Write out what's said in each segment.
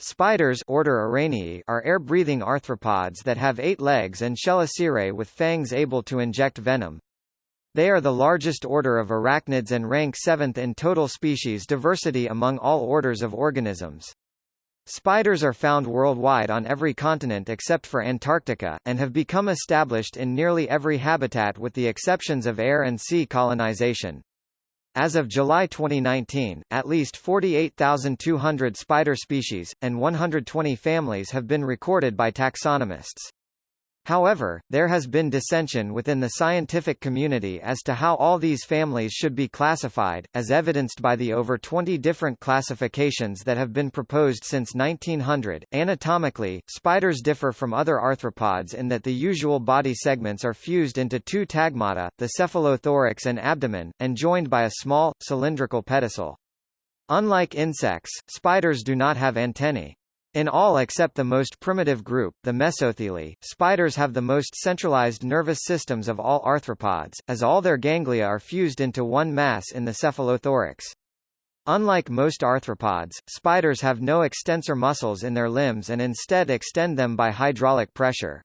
Spiders order Araneae are air-breathing arthropods that have eight legs and chelicerae with fangs able to inject venom. They are the largest order of arachnids and rank seventh in total species diversity among all orders of organisms. Spiders are found worldwide on every continent except for Antarctica, and have become established in nearly every habitat with the exceptions of air and sea colonization. As of July 2019, at least 48,200 spider species, and 120 families have been recorded by taxonomists. However, there has been dissension within the scientific community as to how all these families should be classified, as evidenced by the over 20 different classifications that have been proposed since 1900. Anatomically, spiders differ from other arthropods in that the usual body segments are fused into two tagmata, the cephalothorax and abdomen, and joined by a small, cylindrical pedicel. Unlike insects, spiders do not have antennae. In all except the most primitive group, the Mesothelae, spiders have the most centralized nervous systems of all arthropods, as all their ganglia are fused into one mass in the cephalothorax. Unlike most arthropods, spiders have no extensor muscles in their limbs and instead extend them by hydraulic pressure.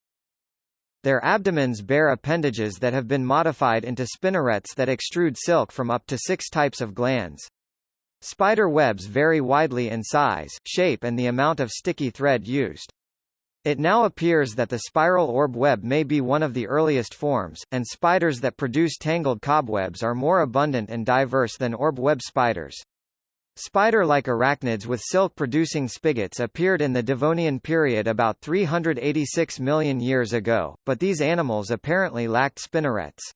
Their abdomens bear appendages that have been modified into spinnerets that extrude silk from up to six types of glands. Spider webs vary widely in size, shape and the amount of sticky thread used. It now appears that the spiral orb web may be one of the earliest forms, and spiders that produce tangled cobwebs are more abundant and diverse than orb web spiders. Spider-like arachnids with silk-producing spigots appeared in the Devonian period about 386 million years ago, but these animals apparently lacked spinnerets.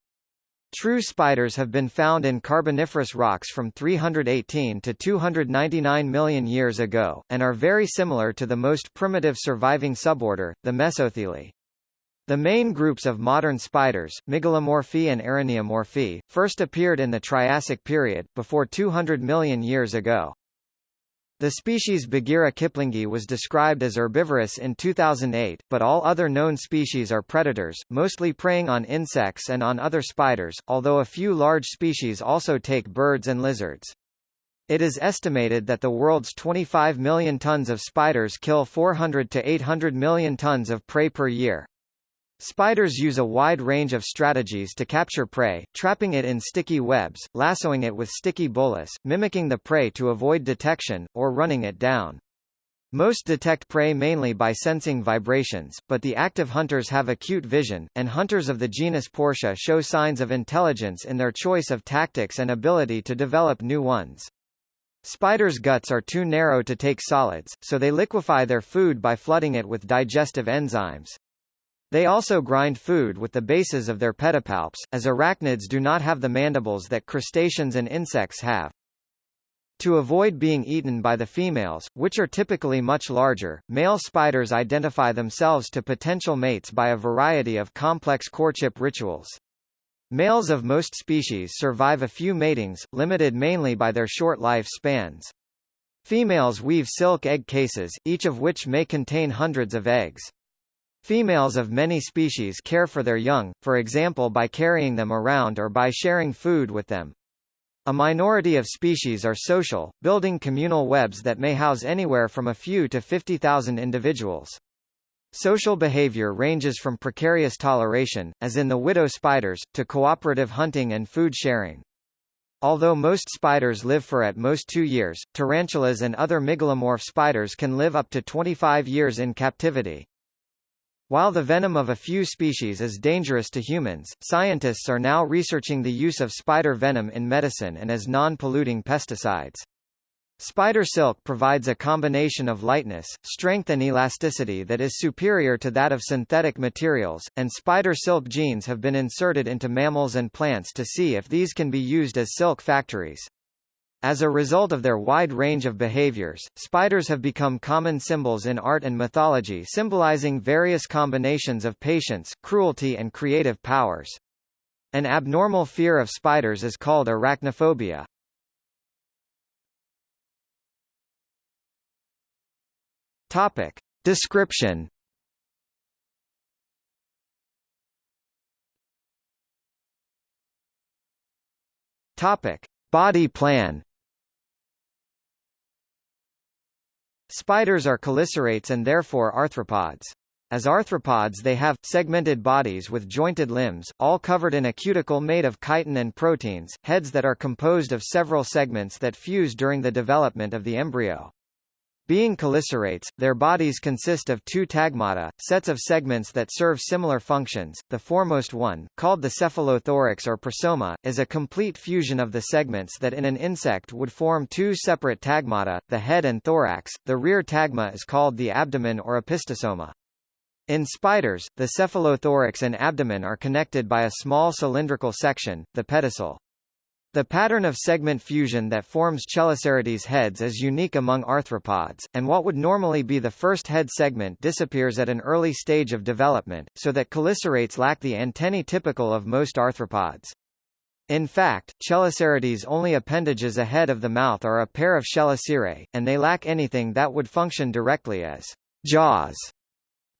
True spiders have been found in Carboniferous rocks from 318 to 299 million years ago, and are very similar to the most primitive surviving suborder, the Mesothelae. The main groups of modern spiders, Mygalomorphae and Araneomorphae, first appeared in the Triassic period, before 200 million years ago. The species Bagheera kiplingi was described as herbivorous in 2008, but all other known species are predators, mostly preying on insects and on other spiders, although a few large species also take birds and lizards. It is estimated that the world's 25 million tons of spiders kill 400 to 800 million tons of prey per year. Spiders use a wide range of strategies to capture prey, trapping it in sticky webs, lassoing it with sticky bolas, mimicking the prey to avoid detection, or running it down. Most detect prey mainly by sensing vibrations, but the active hunters have acute vision, and hunters of the genus Portia show signs of intelligence in their choice of tactics and ability to develop new ones. Spiders' guts are too narrow to take solids, so they liquefy their food by flooding it with digestive enzymes. They also grind food with the bases of their pedipalps, as arachnids do not have the mandibles that crustaceans and insects have. To avoid being eaten by the females, which are typically much larger, male spiders identify themselves to potential mates by a variety of complex courtship rituals. Males of most species survive a few matings, limited mainly by their short life spans. Females weave silk egg cases, each of which may contain hundreds of eggs. Females of many species care for their young, for example by carrying them around or by sharing food with them. A minority of species are social, building communal webs that may house anywhere from a few to 50,000 individuals. Social behavior ranges from precarious toleration, as in the widow spiders, to cooperative hunting and food sharing. Although most spiders live for at most two years, tarantulas and other mygalomorph spiders can live up to 25 years in captivity. While the venom of a few species is dangerous to humans, scientists are now researching the use of spider venom in medicine and as non-polluting pesticides. Spider silk provides a combination of lightness, strength and elasticity that is superior to that of synthetic materials, and spider silk genes have been inserted into mammals and plants to see if these can be used as silk factories. As a result of their wide range of behaviors, spiders have become common symbols in art and mythology symbolizing various combinations of patience, cruelty and creative powers. An abnormal fear of spiders is called arachnophobia. Topic. Description Topic. Body plan Spiders are chelicerates and therefore arthropods. As arthropods they have, segmented bodies with jointed limbs, all covered in a cuticle made of chitin and proteins, heads that are composed of several segments that fuse during the development of the embryo. Being chelicerates, their bodies consist of two tagmata, sets of segments that serve similar functions. The foremost one, called the cephalothorax or prosoma, is a complete fusion of the segments that in an insect would form two separate tagmata, the head and thorax. The rear tagma is called the abdomen or opisthosoma. In spiders, the cephalothorax and abdomen are connected by a small cylindrical section, the pedicel. The pattern of segment fusion that forms Chelicerates heads is unique among arthropods, and what would normally be the first head segment disappears at an early stage of development, so that chelicerates lack the antennae typical of most arthropods. In fact, Chelicerates' only appendages ahead of the mouth are a pair of chelicerae, and they lack anything that would function directly as jaws.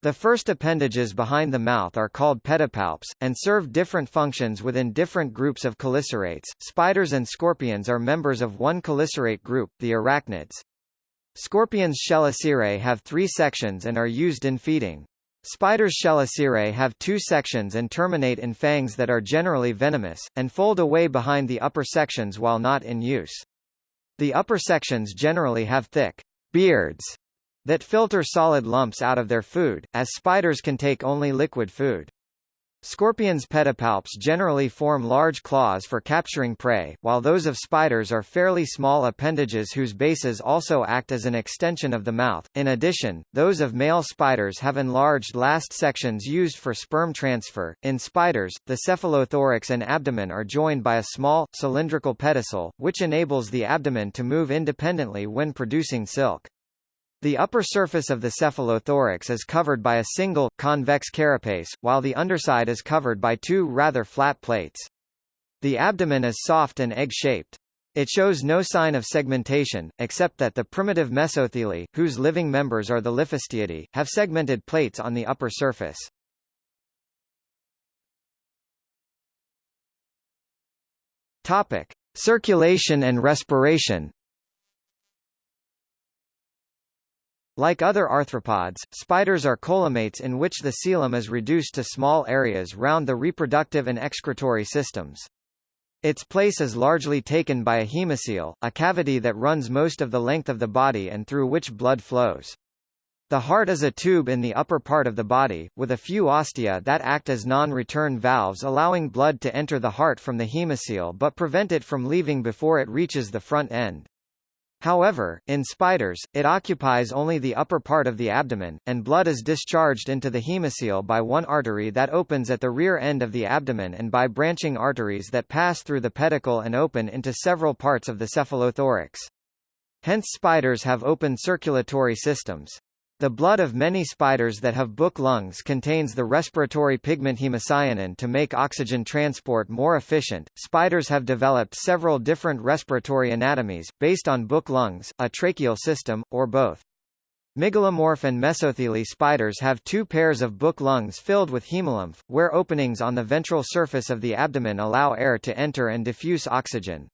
The first appendages behind the mouth are called pedipalps, and serve different functions within different groups of chelicerates. Spiders and scorpions are members of one chelicerate group, the arachnids. Scorpions' chelicerae have three sections and are used in feeding. Spiders' chelicerae have two sections and terminate in fangs that are generally venomous, and fold away behind the upper sections while not in use. The upper sections generally have thick beards that filter solid lumps out of their food, as spiders can take only liquid food. Scorpions' pedipalps generally form large claws for capturing prey, while those of spiders are fairly small appendages whose bases also act as an extension of the mouth. In addition, those of male spiders have enlarged last sections used for sperm transfer. In spiders, the cephalothorax and abdomen are joined by a small, cylindrical pedicel, which enables the abdomen to move independently when producing silk. The upper surface of the cephalothorax is covered by a single, convex carapace, while the underside is covered by two rather flat plates. The abdomen is soft and egg-shaped. It shows no sign of segmentation, except that the primitive mesothelae, whose living members are the Liphistiidae, have segmented plates on the upper surface. Topic. Circulation and respiration Like other arthropods, spiders are coelomates in which the coelom is reduced to small areas round the reproductive and excretory systems. Its place is largely taken by a hemocoel, a cavity that runs most of the length of the body and through which blood flows. The heart is a tube in the upper part of the body, with a few ostia that act as non-return valves allowing blood to enter the heart from the hemocoel but prevent it from leaving before it reaches the front end. However, in spiders, it occupies only the upper part of the abdomen, and blood is discharged into the hemocoel by one artery that opens at the rear end of the abdomen and by branching arteries that pass through the pedicel and open into several parts of the cephalothorax. Hence spiders have open circulatory systems. The blood of many spiders that have book lungs contains the respiratory pigment hemocyanin to make oxygen transport more efficient. Spiders have developed several different respiratory anatomies, based on book lungs, a tracheal system, or both. Mygalomorph and mesothelae spiders have two pairs of book lungs filled with hemolymph, where openings on the ventral surface of the abdomen allow air to enter and diffuse oxygen.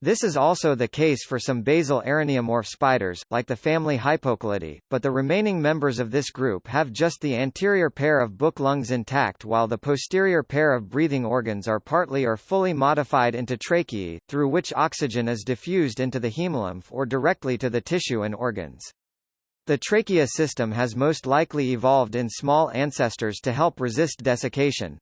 This is also the case for some basal araneomorph spiders, like the family Hypochilidae, but the remaining members of this group have just the anterior pair of book lungs intact while the posterior pair of breathing organs are partly or fully modified into tracheae, through which oxygen is diffused into the hemolymph or directly to the tissue and organs. The trachea system has most likely evolved in small ancestors to help resist desiccation.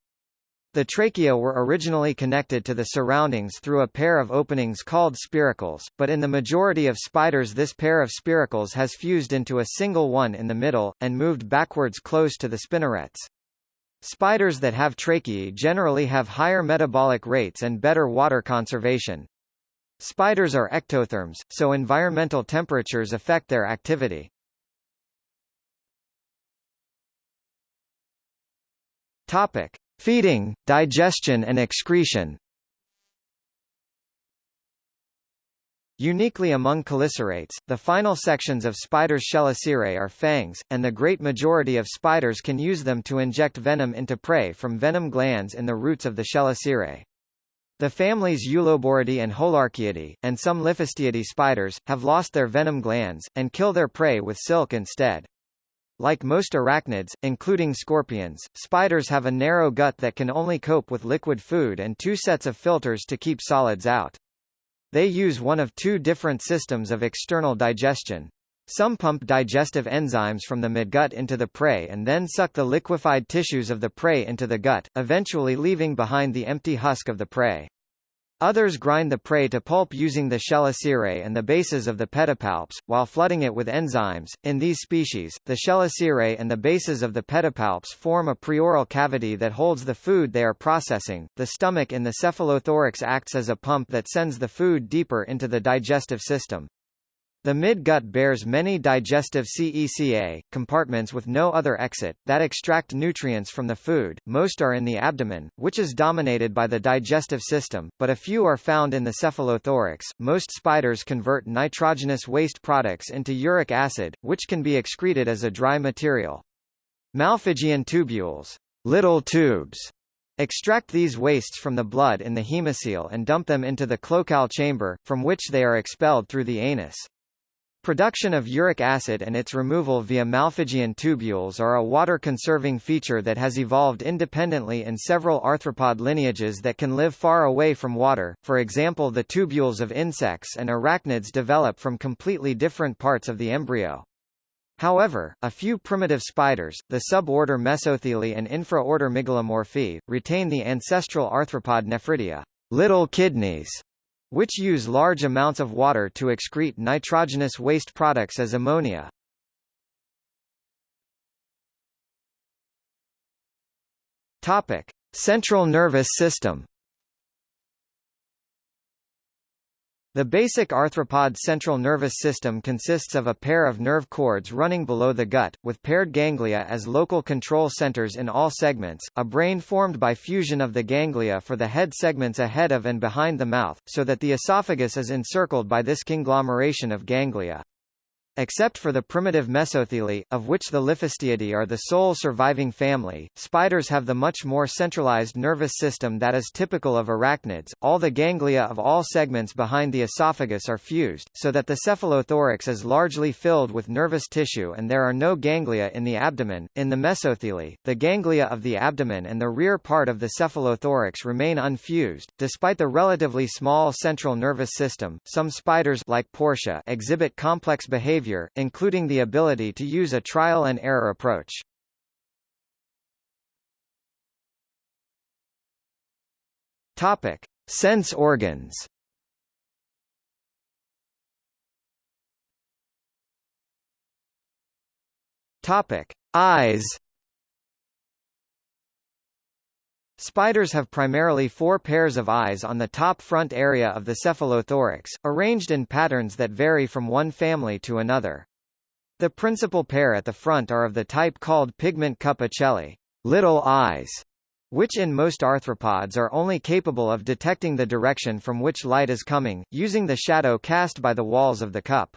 The trachea were originally connected to the surroundings through a pair of openings called spiracles, but in the majority of spiders this pair of spiracles has fused into a single one in the middle, and moved backwards close to the spinnerets. Spiders that have tracheae generally have higher metabolic rates and better water conservation. Spiders are ectotherms, so environmental temperatures affect their activity. Topic. Feeding, digestion and excretion Uniquely among chelicerates, the final sections of spiders' chelicerae are fangs, and the great majority of spiders can use them to inject venom into prey from venom glands in the roots of the chelicerae. The families Uloboridae and Holarchaeidae, and some Liphistiidae spiders, have lost their venom glands, and kill their prey with silk instead. Like most arachnids, including scorpions, spiders have a narrow gut that can only cope with liquid food and two sets of filters to keep solids out. They use one of two different systems of external digestion. Some pump digestive enzymes from the midgut into the prey and then suck the liquefied tissues of the prey into the gut, eventually leaving behind the empty husk of the prey. Others grind the prey to pulp using the chelicerae and the bases of the pedipalps, while flooding it with enzymes. In these species, the chelicerae and the bases of the pedipalps form a preoral cavity that holds the food they are processing. The stomach in the cephalothorax acts as a pump that sends the food deeper into the digestive system. The mid-gut bears many digestive CECA, compartments with no other exit, that extract nutrients from the food, most are in the abdomen, which is dominated by the digestive system, but a few are found in the cephalothorax. Most spiders convert nitrogenous waste products into uric acid, which can be excreted as a dry material. Malpighian tubules little tubes Extract these wastes from the blood in the hemocoel and dump them into the cloacal chamber, from which they are expelled through the anus. Production of uric acid and its removal via Malpighian tubules are a water-conserving feature that has evolved independently in several arthropod lineages that can live far away from water, for example the tubules of insects and arachnids develop from completely different parts of the embryo. However, a few primitive spiders, the suborder Mesothelae and infraorder Mygalomorphae, retain the ancestral arthropod nephridia. Little kidneys which use large amounts of water to excrete nitrogenous waste products as ammonia. Topic: Central nervous system. The basic arthropod central nervous system consists of a pair of nerve cords running below the gut, with paired ganglia as local control centers in all segments, a brain formed by fusion of the ganglia for the head segments ahead of and behind the mouth, so that the esophagus is encircled by this conglomeration of ganglia. Except for the primitive Mesothelae, of which the Liphistiidae are the sole surviving family, spiders have the much more centralized nervous system that is typical of arachnids. All the ganglia of all segments behind the esophagus are fused, so that the cephalothorax is largely filled with nervous tissue and there are no ganglia in the abdomen. In the Mesothelae, the ganglia of the abdomen and the rear part of the cephalothorax remain unfused. Despite the relatively small central nervous system, some spiders like Portia exhibit complex behavior behavior, including the ability to use a trial and error approach. Topic: Sense organs. Topic: Eyes. Spiders have primarily four pairs of eyes on the top front area of the cephalothorax, arranged in patterns that vary from one family to another. The principal pair at the front are of the type called pigment cup ocelli, little eyes, which in most arthropods are only capable of detecting the direction from which light is coming, using the shadow cast by the walls of the cup.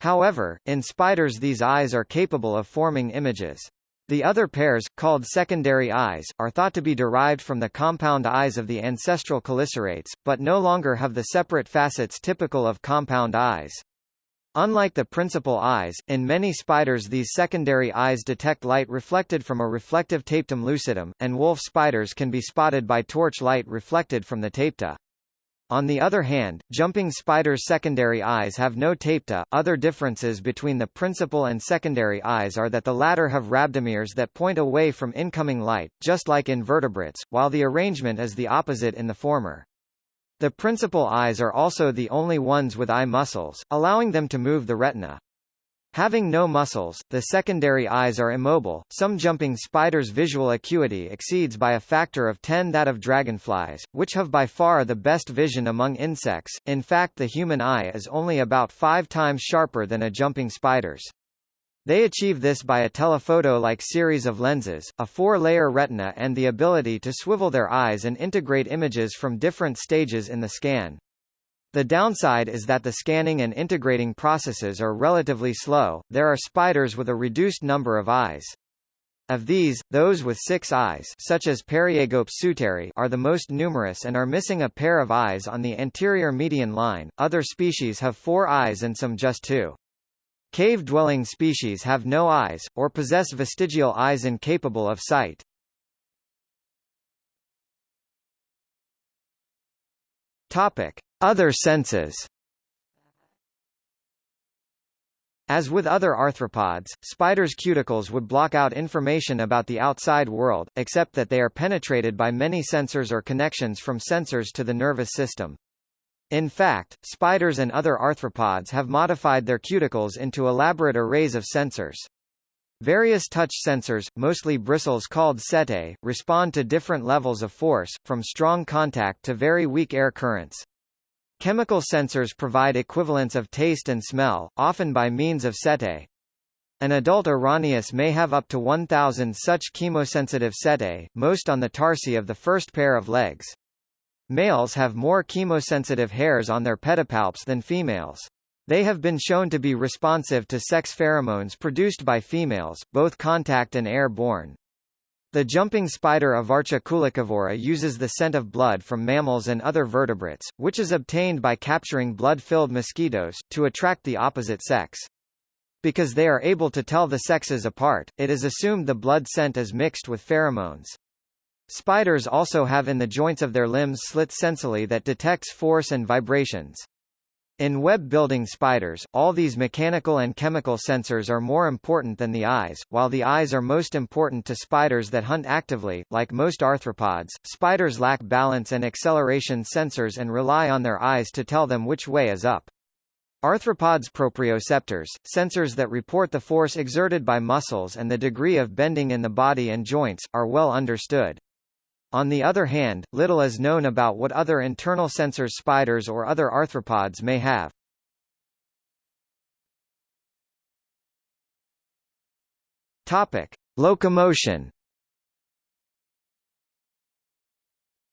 However, in spiders these eyes are capable of forming images. The other pairs, called secondary eyes, are thought to be derived from the compound eyes of the ancestral chelicerates, but no longer have the separate facets typical of compound eyes. Unlike the principal eyes, in many spiders these secondary eyes detect light reflected from a reflective tapetum lucidum, and wolf spiders can be spotted by torch light reflected from the tapetum. On the other hand, jumping spiders' secondary eyes have no tapetum. Other differences between the principal and secondary eyes are that the latter have rhabdomeres that point away from incoming light, just like invertebrates, while the arrangement is the opposite in the former. The principal eyes are also the only ones with eye muscles, allowing them to move the retina. Having no muscles, the secondary eyes are immobile. Some jumping spiders' visual acuity exceeds by a factor of 10 that of dragonflies, which have by far the best vision among insects. In fact, the human eye is only about five times sharper than a jumping spider's. They achieve this by a telephoto-like series of lenses, a four-layer retina and the ability to swivel their eyes and integrate images from different stages in the scan. The downside is that the scanning and integrating processes are relatively slow. There are spiders with a reduced number of eyes. Of these, those with six eyes such as Periegops suterii are the most numerous and are missing a pair of eyes on the anterior median line, other species have four eyes and some just two. Cave-dwelling species have no eyes, or possess vestigial eyes incapable of sight. Topic. Other senses As with other arthropods, spiders' cuticles would block out information about the outside world, except that they are penetrated by many sensors or connections from sensors to the nervous system. In fact, spiders and other arthropods have modified their cuticles into elaborate arrays of sensors. Various touch sensors, mostly bristles called setae, respond to different levels of force, from strong contact to very weak air currents. Chemical sensors provide equivalents of taste and smell, often by means of setae. An adult Araneus may have up to 1,000 such chemosensitive setae, most on the tarsi of the first pair of legs. Males have more chemosensitive hairs on their pedipalps than females. They have been shown to be responsive to sex pheromones produced by females, both contact and air-borne. The jumping spider Evarcha uses the scent of blood from mammals and other vertebrates, which is obtained by capturing blood-filled mosquitoes, to attract the opposite sex. Because they are able to tell the sexes apart, it is assumed the blood scent is mixed with pheromones. Spiders also have in the joints of their limbs slits sensillae that detects force and vibrations. In web-building spiders, all these mechanical and chemical sensors are more important than the eyes, while the eyes are most important to spiders that hunt actively. Like most arthropods, spiders lack balance and acceleration sensors and rely on their eyes to tell them which way is up. Arthropods' proprioceptors, sensors that report the force exerted by muscles and the degree of bending in the body and joints, are well understood. On the other hand, little is known about what other internal sensors spiders or other arthropods may have. Topic: Locomotion.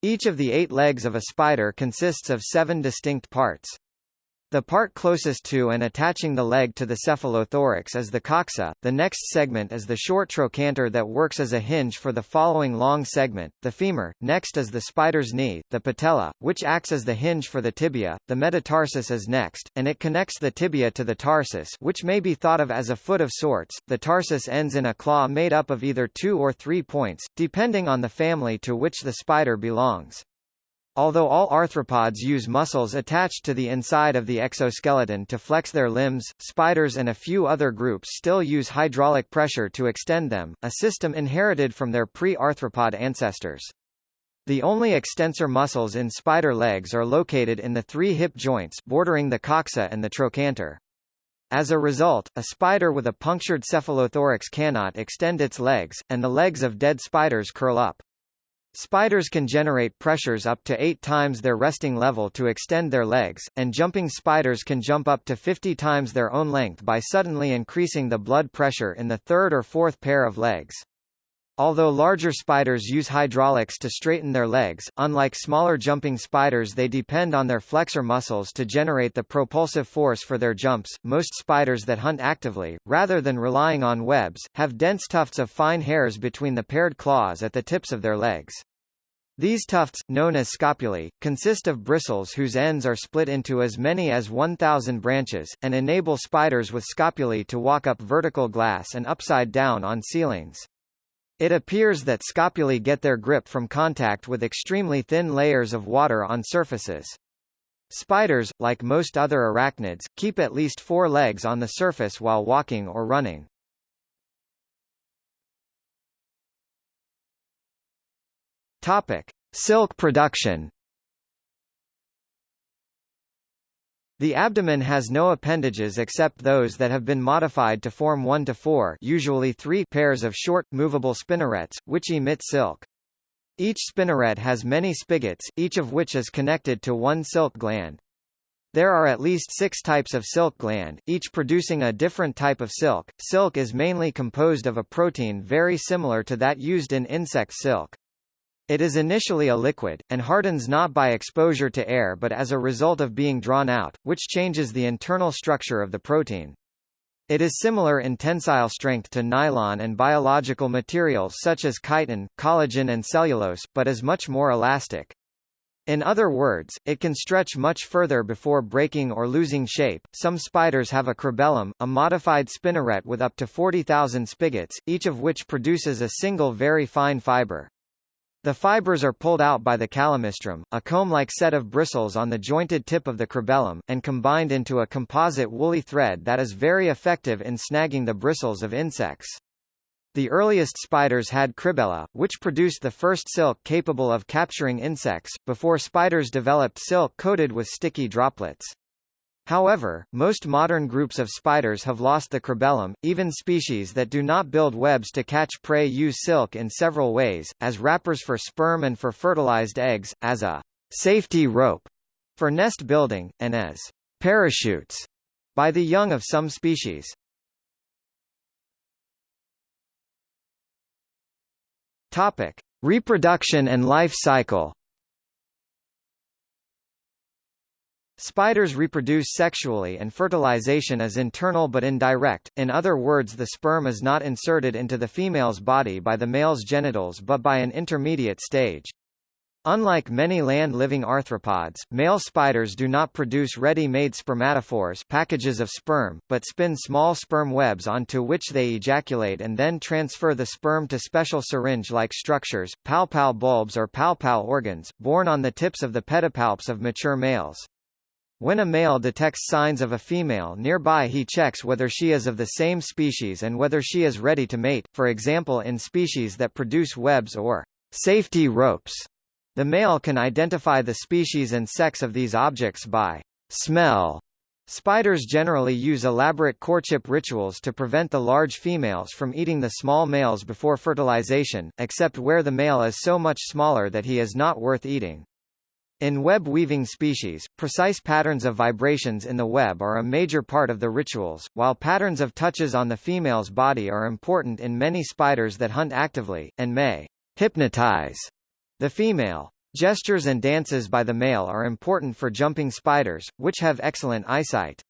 Each of the eight legs of a spider consists of seven distinct parts. The part closest to and attaching the leg to the cephalothorax is the coxa, the next segment is the short trochanter that works as a hinge for the following long segment, the femur, next is the spider's knee, the patella, which acts as the hinge for the tibia, the metatarsus is next, and it connects the tibia to the tarsus which may be thought of as a foot of sorts, the tarsus ends in a claw made up of either two or three points, depending on the family to which the spider belongs. Although all arthropods use muscles attached to the inside of the exoskeleton to flex their limbs, spiders and a few other groups still use hydraulic pressure to extend them, a system inherited from their pre-arthropod ancestors. The only extensor muscles in spider legs are located in the three hip joints bordering the coxa and the trochanter. As a result, a spider with a punctured cephalothorax cannot extend its legs, and the legs of dead spiders curl up. Spiders can generate pressures up to 8 times their resting level to extend their legs, and jumping spiders can jump up to 50 times their own length by suddenly increasing the blood pressure in the third or fourth pair of legs. Although larger spiders use hydraulics to straighten their legs, unlike smaller jumping spiders they depend on their flexor muscles to generate the propulsive force for their jumps. Most spiders that hunt actively, rather than relying on webs, have dense tufts of fine hairs between the paired claws at the tips of their legs. These tufts, known as scopulae, consist of bristles whose ends are split into as many as 1,000 branches, and enable spiders with scopulae to walk up vertical glass and upside down on ceilings. It appears that scopulae get their grip from contact with extremely thin layers of water on surfaces. Spiders, like most other arachnids, keep at least four legs on the surface while walking or running. Topic: Silk production. The abdomen has no appendages except those that have been modified to form 1 to 4 usually 3 pairs of short, movable spinnerets, which emit silk. Each spinneret has many spigots, each of which is connected to one silk gland. There are at least six types of silk gland, each producing a different type of silk. Silk is mainly composed of a protein very similar to that used in insect silk. It is initially a liquid, and hardens not by exposure to air but as a result of being drawn out, which changes the internal structure of the protein. It is similar in tensile strength to nylon and biological materials such as chitin, collagen and cellulose, but is much more elastic. In other words, it can stretch much further before breaking or losing shape. Some spiders have a cribellum, a modified spinneret with up to 40,000 spigots, each of which produces a single very fine fiber. The fibers are pulled out by the calamistrum, a comb-like set of bristles on the jointed tip of the cribellum, and combined into a composite woolly thread that is very effective in snagging the bristles of insects. The earliest spiders had cribella, which produced the first silk capable of capturing insects, before spiders developed silk coated with sticky droplets. However, most modern groups of spiders have lost the cribellum. Even species that do not build webs to catch prey use silk in several ways, as wrappers for sperm and for fertilized eggs, as a safety rope for nest building, and as parachutes by the young of some species. Topic: Reproduction and life cycle. Spiders reproduce sexually and fertilization is internal but indirect, in other words the sperm is not inserted into the female's body by the male's genitals but by an intermediate stage. Unlike many land-living arthropods, male spiders do not produce ready-made spermatophores packages of sperm, but spin small sperm webs onto which they ejaculate and then transfer the sperm to special syringe-like structures, palpal bulbs or palpal organs, borne on the tips of the pedipalps of mature males. When a male detects signs of a female nearby he checks whether she is of the same species and whether she is ready to mate, for example in species that produce webs or safety ropes. The male can identify the species and sex of these objects by smell. Spiders generally use elaborate courtship rituals to prevent the large females from eating the small males before fertilization, except where the male is so much smaller that he is not worth eating. In web-weaving species, precise patterns of vibrations in the web are a major part of the rituals, while patterns of touches on the female's body are important in many spiders that hunt actively, and may hypnotize the female. Gestures and dances by the male are important for jumping spiders, which have excellent eyesight.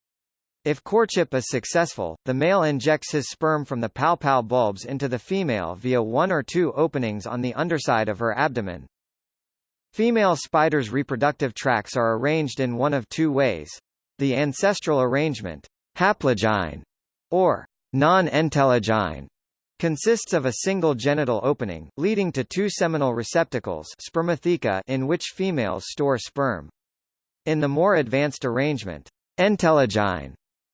If courtship is successful, the male injects his sperm from the palpal bulbs into the female via one or two openings on the underside of her abdomen. Female spiders' reproductive tracts are arranged in one of two ways. The ancestral arrangement, haplogyne, or non-entelogyne, consists of a single genital opening, leading to two seminal receptacles spermatheca in which females store sperm. In the more advanced arrangement, entelogyne,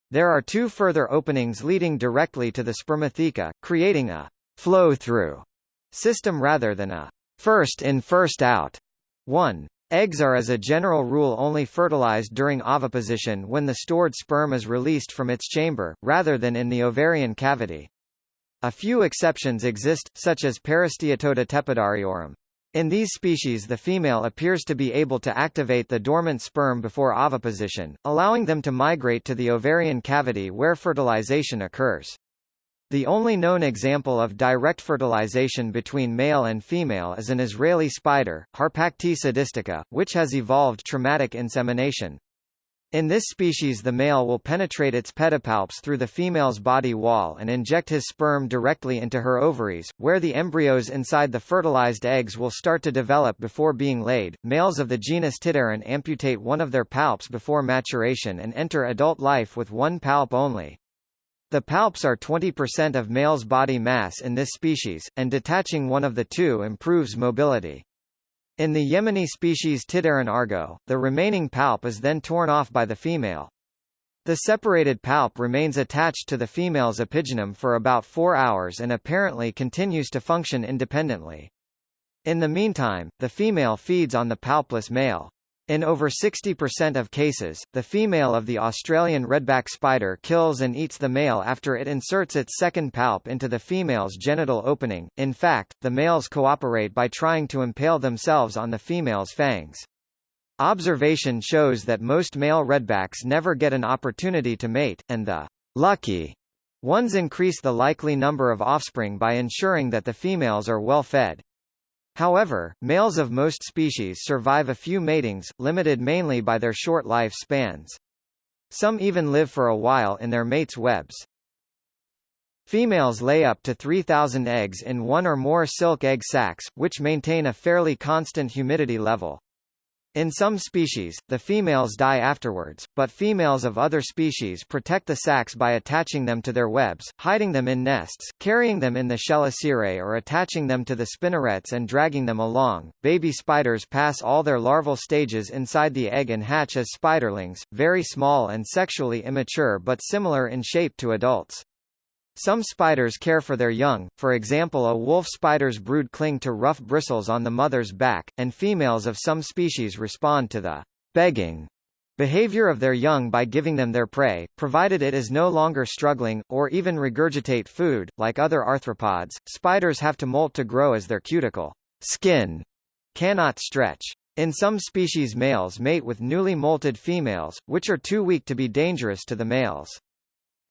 there are two further openings leading directly to the spermatheca, creating a flow-through system rather than a first-in-first-out 1. Eggs are as a general rule only fertilized during oviposition when the stored sperm is released from its chamber, rather than in the ovarian cavity. A few exceptions exist, such as Parasteatoda tepidariorum. In these species the female appears to be able to activate the dormant sperm before oviposition, allowing them to migrate to the ovarian cavity where fertilization occurs. The only known example of direct fertilization between male and female is an Israeli spider, Harpactea sadistica, which has evolved traumatic insemination. In this species the male will penetrate its pedipalps through the female's body wall and inject his sperm directly into her ovaries, where the embryos inside the fertilized eggs will start to develop before being laid. Males of the genus Tidarren amputate one of their palps before maturation and enter adult life with one palp only. The palps are 20% of male's body mass in this species, and detaching one of the two improves mobility. In the Yemeni species Tidarren argo, the remaining palp is then torn off by the female. The separated palp remains attached to the female's epigynum for about four hours and apparently continues to function independently. In the meantime, the female feeds on the palpless male. In over 60% of cases, the female of the Australian redback spider kills and eats the male after it inserts its second palp into the female's genital opening. In fact, the males cooperate by trying to impale themselves on the female's fangs. Observation shows that most male redbacks never get an opportunity to mate, and the lucky ones increase the likely number of offspring by ensuring that the females are well fed. However, males of most species survive a few matings, limited mainly by their short life spans. Some even live for a while in their mates' webs. Females lay up to 3,000 eggs in one or more silk egg sacs, which maintain a fairly constant humidity level. In some species, the females die afterwards, but females of other species protect the sacs by attaching them to their webs, hiding them in nests, carrying them in the chelicerae or attaching them to the spinnerets and dragging them along. Baby spiders pass all their larval stages inside the egg and hatch as spiderlings, very small and sexually immature but similar in shape to adults. Some spiders care for their young, for example a wolf spider's brood cling to rough bristles on the mother's back, and females of some species respond to the begging behavior of their young by giving them their prey, provided it is no longer struggling, or even regurgitate food. Like other arthropods, spiders have to molt to grow as their cuticle skin cannot stretch. In some species males mate with newly molted females, which are too weak to be dangerous to the males.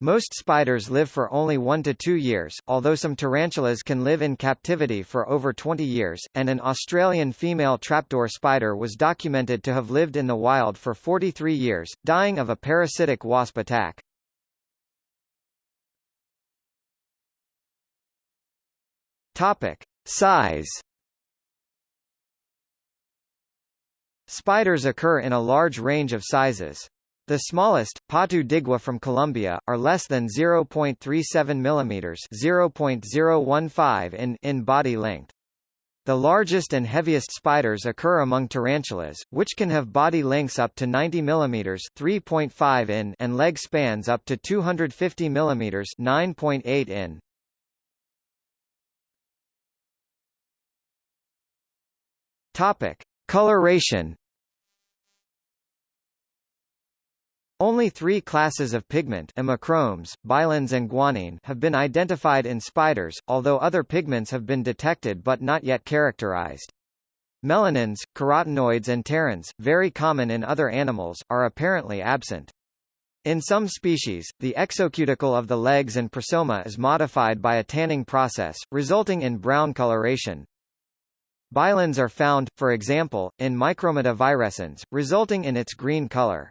Most spiders live for only one to two years, although some tarantulas can live in captivity for over 20 years, and an Australian female trapdoor spider was documented to have lived in the wild for 43 years, dying of a parasitic wasp attack. Topic. Size Spiders occur in a large range of sizes. The smallest, Patu digua from Colombia, are less than 0.37 mm 0.015 in, in body length. The largest and heaviest spiders occur among tarantulas, which can have body lengths up to 90 mm 3.5 in and leg spans up to 250 mm 9.8 in. Topic: Coloration Only three classes of pigment ommochromes, bilins and guanine have been identified in spiders, although other pigments have been detected but not yet characterized. Melanins, carotenoids and pterins, very common in other animals, are apparently absent. In some species, the exocuticle of the legs and prosoma is modified by a tanning process, resulting in brown coloration. Bilins are found, for example, in Micrommata virescens, resulting in its green color.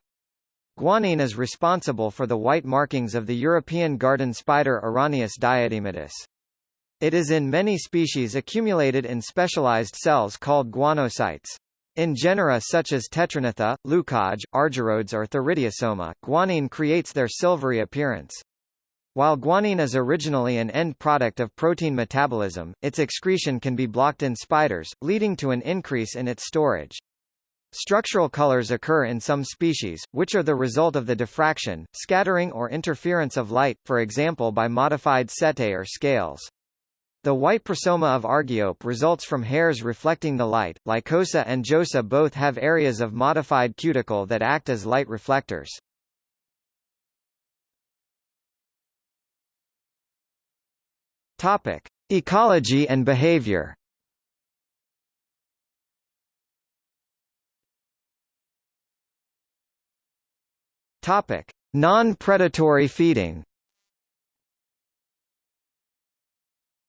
Guanine is responsible for the white markings of the European garden spider Araneus diadematus. It is in many species accumulated in specialized cells called guanocytes. In genera such as Tetragnatha, Leucauge, Argyrodes or Theridiosoma, guanine creates their silvery appearance. While guanine is originally an end product of protein metabolism, its excretion can be blocked in spiders, leading to an increase in its storage. Structural colors occur in some species, which are the result of the diffraction, scattering or interference of light, for example by modified setae or scales. The white prosoma of Argiope results from hairs reflecting the light. Lycosa and Josa both have areas of modified cuticle that act as light reflectors. Topic: Ecology and behavior. Topic: Non-predatory feeding.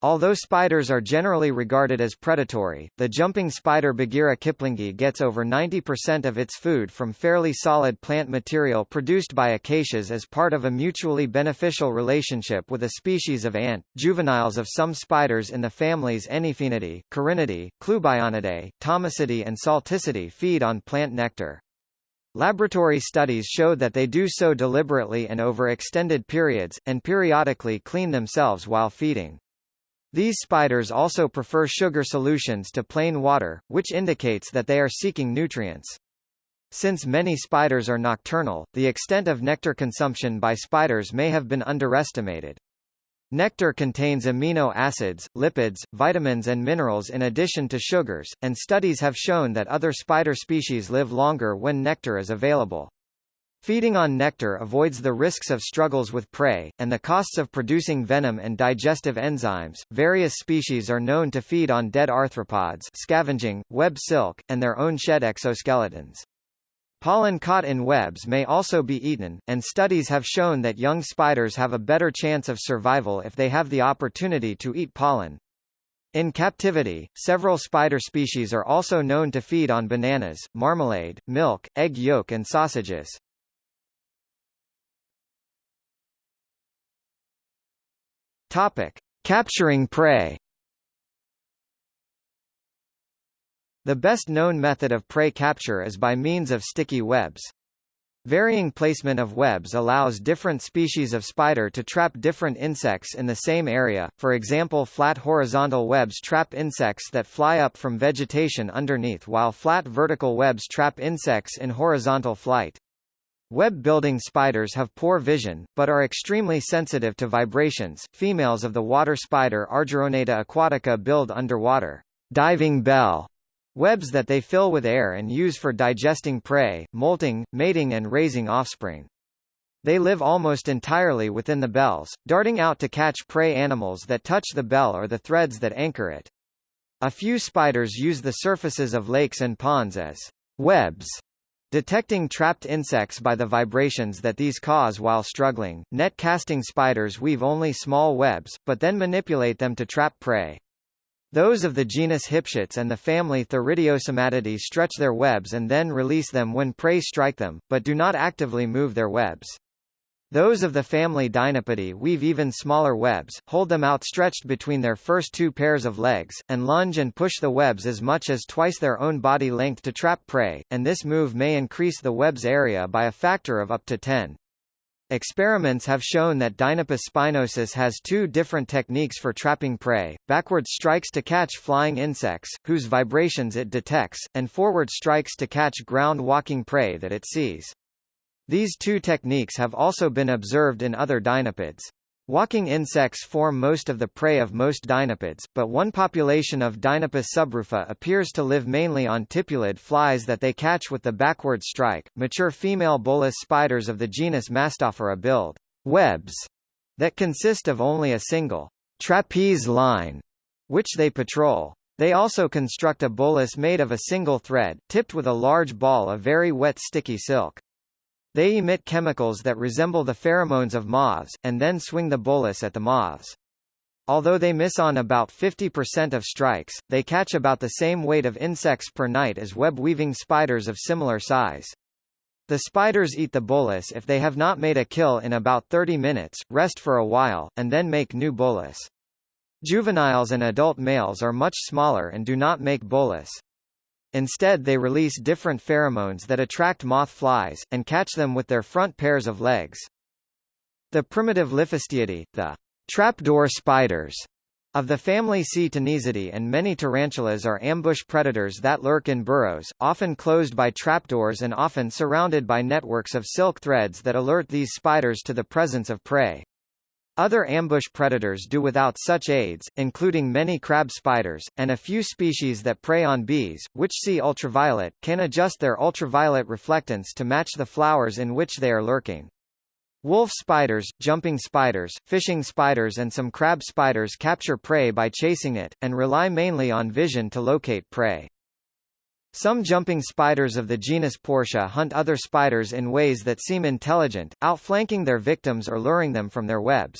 Although spiders are generally regarded as predatory, the jumping spider Bagheera kiplingi gets over 90% of its food from fairly solid plant material produced by acacias as part of a mutually beneficial relationship with a species of ant. Juveniles of some spiders in the families Anyphaenidae, Corinnidae, Clubionidae, Thomisidae and Salticidae feed on plant nectar. Laboratory studies show that they do so deliberately and over extended periods, and periodically clean themselves while feeding. These spiders also prefer sugar solutions to plain water, which indicates that they are seeking nutrients. Since many spiders are nocturnal, the extent of nectar consumption by spiders may have been underestimated. Nectar contains amino acids, lipids, vitamins and minerals in addition to sugars, and studies have shown that other spider species live longer when nectar is available. Feeding on nectar avoids the risks of struggles with prey, and the costs of producing venom and digestive enzymes. Various species are known to feed on dead arthropods, scavenging, web silk, and their own shed exoskeletons. Pollen caught in webs may also be eaten, and studies have shown that young spiders have a better chance of survival if they have the opportunity to eat pollen. In captivity, several spider species are also known to feed on bananas, marmalade, milk, egg yolk and sausages. Topic: Capturing prey. The best known method of prey capture is by means of sticky webs. Varying placement of webs allows different species of spider to trap different insects in the same area, for example flat horizontal webs trap insects that fly up from vegetation underneath while flat vertical webs trap insects in horizontal flight. Web-building spiders have poor vision, but are extremely sensitive to vibrations. Females of the water spider Argyroneta aquatica build underwater diving bell Webs that they fill with air and use for digesting prey, molting, mating and raising offspring. They live almost entirely within the bells, darting out to catch prey animals that touch the bell or the threads that anchor it. A few spiders use the surfaces of lakes and ponds as webs, detecting trapped insects by the vibrations that these cause while struggling. Net casting spiders weave only small webs, but then manipulate them to trap prey. Those of the genus Hyptiotes and the family Theridiosomatidae stretch their webs and then release them when prey strike them, but do not actively move their webs. Those of the family Dinopidae weave even smaller webs, hold them outstretched between their first two pairs of legs, and lunge and push the webs as much as twice their own body length to trap prey, and this move may increase the web's area by a factor of up to 10. Experiments have shown that spinosus has two different techniques for trapping prey, backward strikes to catch flying insects, whose vibrations it detects, and forward strikes to catch ground-walking prey that it sees. These two techniques have also been observed in other dinopids. Walking insects form most of the prey of most dinopids, but one population of Deinopis subrufa appears to live mainly on tipulid flies that they catch with the backward strike. Mature female bolas spiders of the genus Mastophora build webs that consist of only a single trapeze line, which they patrol. They also construct a bolas made of a single thread, tipped with a large ball of very wet sticky silk. They emit chemicals that resemble the pheromones of moths, and then swing the bolas at the moths. Although they miss on about 50% of strikes, they catch about the same weight of insects per night as web-weaving spiders of similar size. The spiders eat the bolas if they have not made a kill in about 30 minutes, rest for a while, and then make new bolas. Juveniles and adult males are much smaller and do not make bolas. Instead they release different pheromones that attract moth flies, and catch them with their front pairs of legs. The primitive Liphistiidae, the trapdoor spiders, of the family Ctenizidae and many tarantulas are ambush predators that lurk in burrows, often closed by trapdoors and often surrounded by networks of silk threads that alert these spiders to the presence of prey. Other ambush predators do without such aids, including many crab spiders, and a few species that prey on bees, which see ultraviolet, can adjust their ultraviolet reflectance to match the flowers in which they are lurking. Wolf spiders, jumping spiders, fishing spiders and some crab spiders capture prey by chasing it, and rely mainly on vision to locate prey. Some jumping spiders of the genus Portia hunt other spiders in ways that seem intelligent, outflanking their victims or luring them from their webs.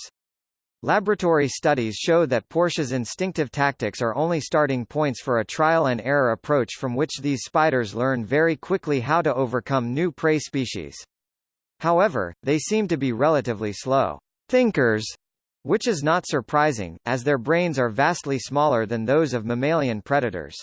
Laboratory studies show that Portia's instinctive tactics are only starting points for a trial-and-error approach from which these spiders learn very quickly how to overcome new prey species. However, they seem to be relatively slow thinkers, which is not surprising, as their brains are vastly smaller than those of mammalian predators.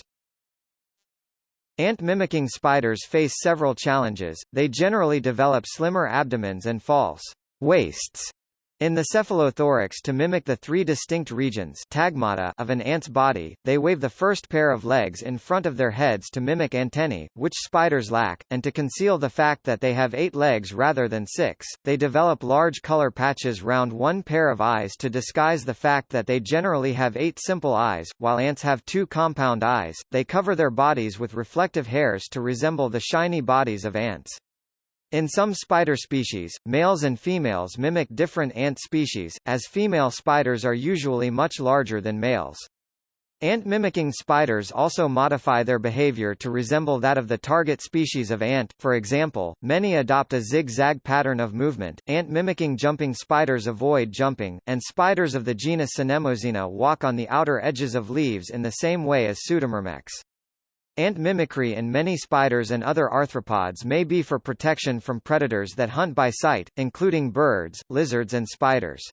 Ant-mimicking spiders face several challenges, they generally develop slimmer abdomens and false waists in the cephalothorax to mimic the three distinct regions tagmata of an ant's body, they wave the first pair of legs in front of their heads to mimic antennae, which spiders lack, and to conceal the fact that they have eight legs rather than six, they develop large color patches round one pair of eyes to disguise the fact that they generally have eight simple eyes, while ants have two compound eyes, they cover their bodies with reflective hairs to resemble the shiny bodies of ants. In some spider species, males and females mimic different ant species, as female spiders are usually much larger than males. Ant-mimicking spiders also modify their behavior to resemble that of the target species of ant, for example, many adopt a zigzag pattern of movement, ant-mimicking jumping spiders avoid jumping, and spiders of the genus Synemosyna walk on the outer edges of leaves in the same way as Pseudomyrmex. Ant mimicry in many spiders and other arthropods may be for protection from predators that hunt by sight, including birds, lizards and spiders.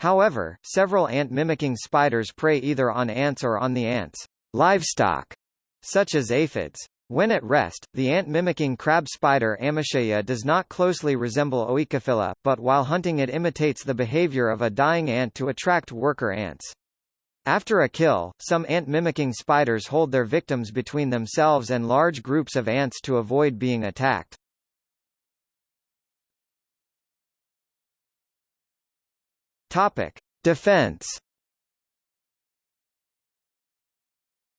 However, several ant-mimicking spiders prey either on ants or on the ants' livestock, such as aphids. When at rest, the ant-mimicking crab spider Amyciaea does not closely resemble Oecophylla, but while hunting it imitates the behavior of a dying ant to attract worker ants. After a kill, some ant-mimicking spiders hold their victims between themselves and large groups of ants to avoid being attacked. Topic: Defense.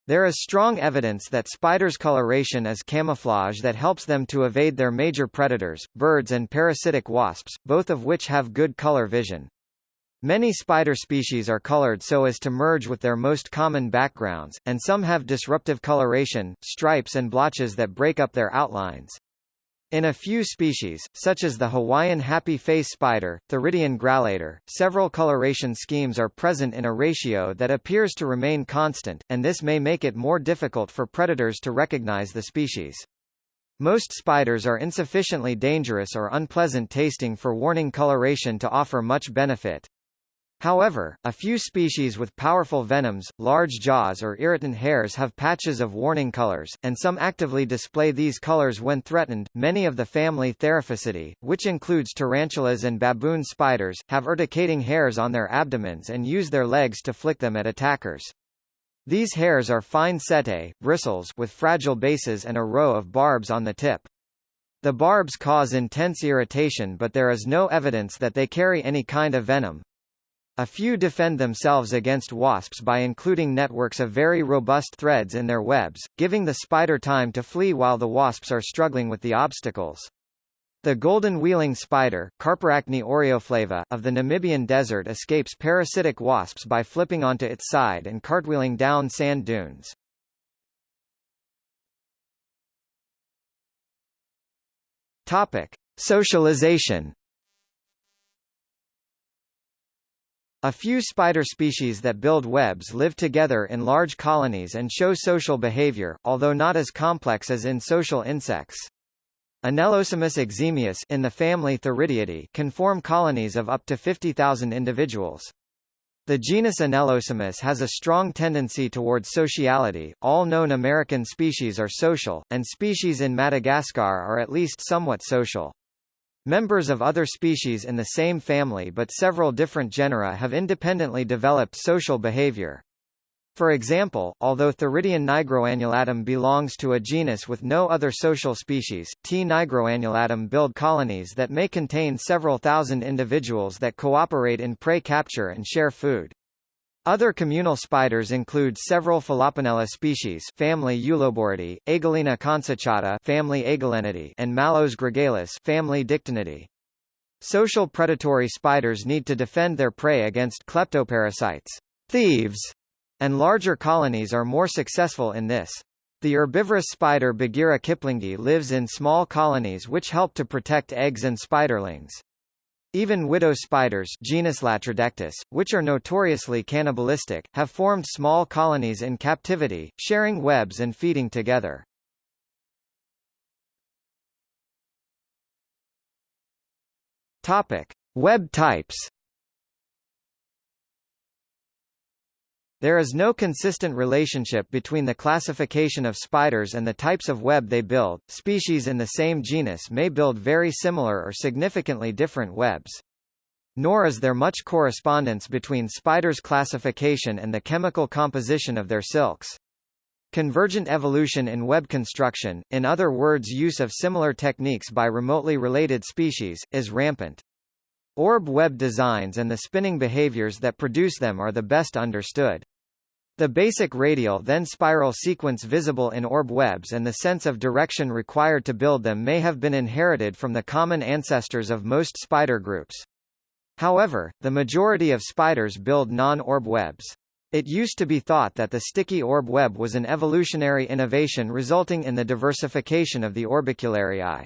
There is strong evidence that spiders' coloration is camouflage that helps them to evade their major predators, birds and parasitic wasps, both of which have good color vision. Many spider species are colored so as to merge with their most common backgrounds, and some have disruptive coloration, stripes and blotches that break up their outlines. In a few species, such as the Hawaiian happy face spider, Theridion grallator, several coloration schemes are present in a ratio that appears to remain constant, and this may make it more difficult for predators to recognize the species. Most spiders are insufficiently dangerous or unpleasant tasting for warning coloration to offer much benefit. However, a few species with powerful venoms, large jaws or irritant hairs have patches of warning colors, and some actively display these colors when threatened. Many of the family Theraphosidae, which includes tarantulas and baboon spiders, have urticating hairs on their abdomens and use their legs to flick them at attackers. These hairs are fine setae, bristles with fragile bases and a row of barbs on the tip. The barbs cause intense irritation but there is no evidence that they carry any kind of venom. A few defend themselves against wasps by including networks of very robust threads in their webs, giving the spider time to flee while the wasps are struggling with the obstacles. The golden wheeling spider Carparachne aureoflava of the Namibian desert escapes parasitic wasps by flipping onto its side and cartwheeling down sand dunes. Topic: Socialization A few spider species that build webs live together in large colonies and show social behavior, although not as complex as in social insects. Anelosimus eximius in the family Theridiidae can form colonies of up to 50,000 individuals. The genus Anelosimus has a strong tendency towards sociality. All known American species are social, and species in Madagascar are at least somewhat social. Members of other species in the same family but several different genera have independently developed social behavior. For example, although Theridion nigroannulatum belongs to a genus with no other social species, T. nigroannulatum build colonies that may contain several thousand individuals that cooperate in prey capture and share food. Other communal spiders include several Philoponella species family Uloboridae, Agelena consociata family Agelenidae and Mallos gregalis family Dictynidae. Social predatory spiders need to defend their prey against kleptoparasites, thieves, and larger colonies are more successful in this. The herbivorous spider Bagheera kiplingi lives in small colonies which help to protect eggs and spiderlings. Even widow spiders genus Latrodectus, which are notoriously cannibalistic, have formed small colonies in captivity, sharing webs and feeding together. Topic: Web types There is no consistent relationship between the classification of spiders and the types of web they build. Species in the same genus may build very similar or significantly different webs. Nor is there much correspondence between spiders' classification and the chemical composition of their silks. Convergent evolution in web construction, in other words use of similar techniques by remotely related species, is rampant. Orb web designs and the spinning behaviors that produce them are the best understood. The basic radial then spiral sequence visible in orb webs and the sense of direction required to build them may have been inherited from the common ancestors of most spider groups. However, the majority of spiders build non-orb webs. It used to be thought that the sticky orb web was an evolutionary innovation resulting in the diversification of the orbiculariae.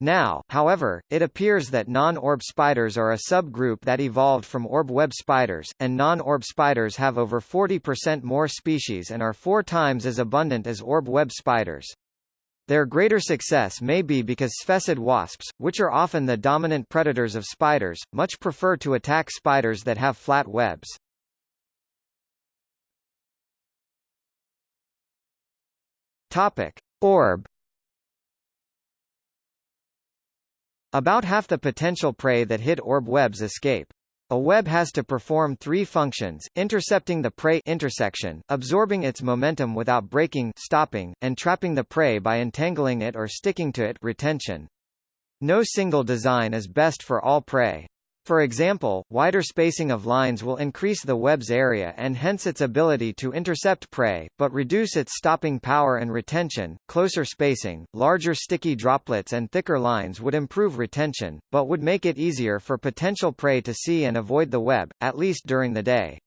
Now, however, it appears that non-orb spiders are a subgroup that evolved from orb web spiders, and non-orb spiders have over 40% more species and are four times as abundant as orb web spiders. Their greater success may be because sphecid wasps, which are often the dominant predators of spiders, much prefer to attack spiders that have flat webs. Topic: Orb About half the potential prey that hit orb webs escape. A web has to perform three functions, intercepting the prey intersection, absorbing its momentum without breaking stopping, and trapping the prey by entangling it or sticking to it retention. No single design is best for all prey. For example, wider spacing of lines will increase the web's area and hence its ability to intercept prey, but reduce its stopping power and retention. Closer spacing, larger sticky droplets and thicker lines would improve retention, but would make it easier for potential prey to see and avoid the web, at least during the day.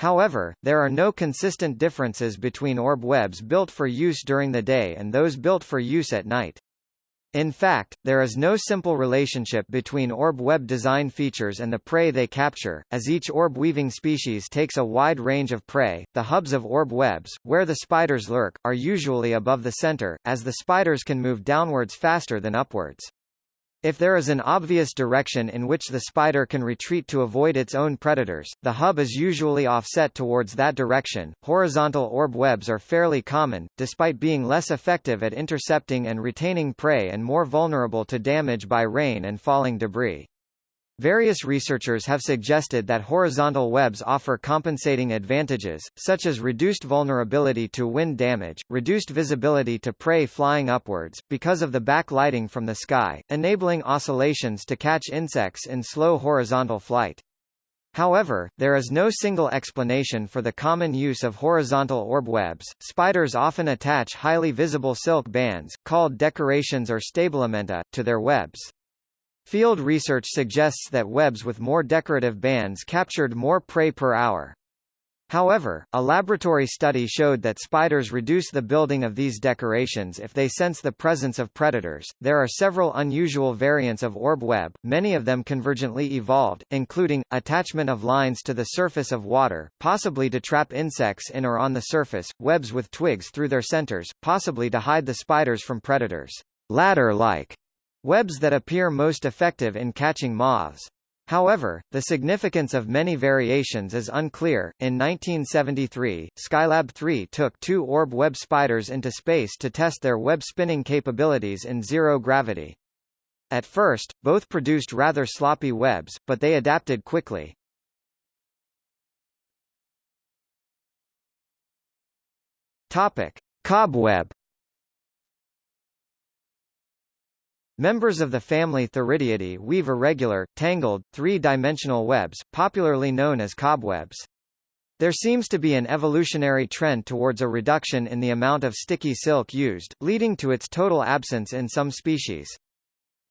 However, there are no consistent differences between orb webs built for use during the day and those built for use at night. In fact, there is no simple relationship between orb web design features and the prey they capture, as each orb-weaving species takes a wide range of prey. The hubs of orb webs, where the spiders lurk, are usually above the center, as the spiders can move downwards faster than upwards. If there is an obvious direction in which the spider can retreat to avoid its own predators, the hub is usually offset towards that direction. Horizontal orb webs are fairly common, despite being less effective at intercepting and retaining prey and more vulnerable to damage by rain and falling debris. Various researchers have suggested that horizontal webs offer compensating advantages, such as reduced vulnerability to wind damage, reduced visibility to prey flying upwards, because of the backlighting from the sky, enabling oscillations to catch insects in slow horizontal flight. However, there is no single explanation for the common use of horizontal orb webs. Spiders often attach highly visible silk bands, called decorations or stabilimenta, to their webs. Field research suggests that webs with more decorative bands captured more prey per hour. However, a laboratory study showed that spiders reduce the building of these decorations if they sense the presence of predators. There are several unusual variants of orb web, many of them convergently evolved, including attachment of lines to the surface of water, possibly to trap insects in or on the surface, webs with twigs through their centers, possibly to hide the spiders from predators. Ladder-like Webs that appear most effective in catching moths. However, the significance of many variations is unclear. In 1973, Skylab 3 took two orb web spiders into space to test their web spinning capabilities in zero gravity. At first, both produced rather sloppy webs, but they adapted quickly. Topic: Cobweb Members of the family Theridiidae weave irregular, tangled, three-dimensional webs, popularly known as cobwebs. There seems to be an evolutionary trend towards a reduction in the amount of sticky silk used, leading to its total absence in some species.